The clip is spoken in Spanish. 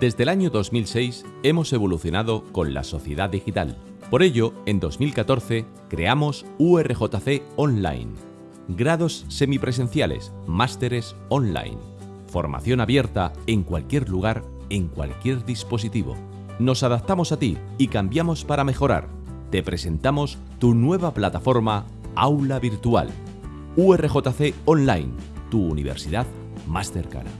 Desde el año 2006 hemos evolucionado con la sociedad digital. Por ello, en 2014 creamos URJC Online. Grados semipresenciales, másteres online. Formación abierta en cualquier lugar, en cualquier dispositivo. Nos adaptamos a ti y cambiamos para mejorar. Te presentamos tu nueva plataforma Aula Virtual. URJC Online, tu universidad más cercana.